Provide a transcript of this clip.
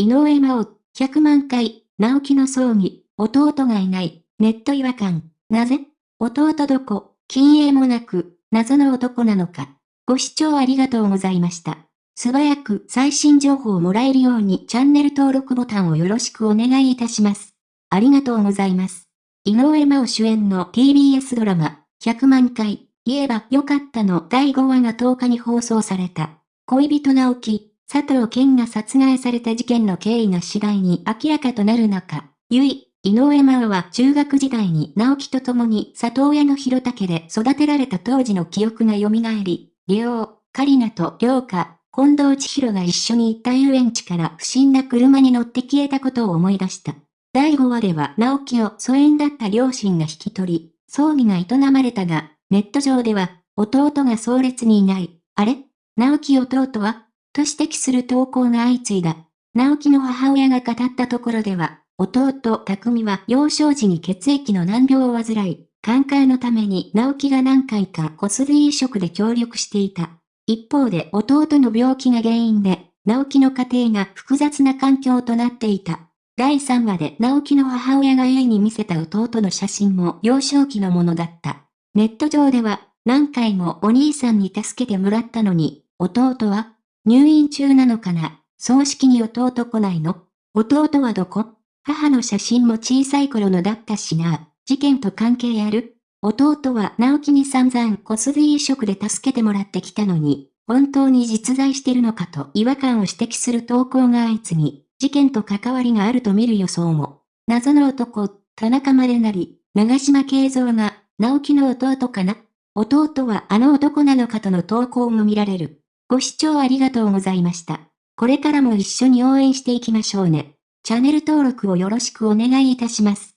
井上真央、100万回、直樹の葬儀、弟がいない、ネット違和感、なぜ？弟どこ、禁煙もなく、謎の男なのか。ご視聴ありがとうございました。素早く最新情報をもらえるようにチャンネル登録ボタンをよろしくお願いいたします。ありがとうございます。井上真央主演の TBS ドラマ、100万回、言えばよかったの第5話が10日に放送された。恋人直樹、佐藤健が殺害された事件の経緯が次第に明らかとなる中、ゆい、井上真央は中学時代に直樹と共に里親の広竹で育てられた当時の記憶が蘇り、利用、カリナと涼香、近藤千尋が一緒に行った遊園地から不審な車に乗って消えたことを思い出した。第5話では直樹を疎遠だった両親が引き取り、葬儀が営まれたが、ネット上では、弟が壮烈にいない。あれ？直樹弟はと指摘する投稿が相次いだ。直樹の母親が語ったところでは、弟、匠は幼少時に血液の難病を患い、寛解のために直樹が何回か骨髄移植で協力していた。一方で弟の病気が原因で、直樹の家庭が複雑な環境となっていた。第3話で直樹の母親が家に見せた弟の写真も幼少期のものだった。ネット上では何回もお兄さんに助けてもらったのに、弟は入院中なのかな？葬式に弟来ないの？弟はどこ？母の写真も小さい頃のだったしな。事件と関係ある？弟は直樹に散々骨髄移植で助けてもらってきたのに、本当に実在してるのかと違和感を指摘する投稿が相次ぎ、事件と関わりがあると見る予想も。謎の男、田中までなり、長島慶三が、直樹の弟かな？弟はあの男なのかとの投稿も見られる。ご視聴ありがとうございました。これからも一緒に応援していきましょうね。チャンネル登録をよろしくお願いいたします。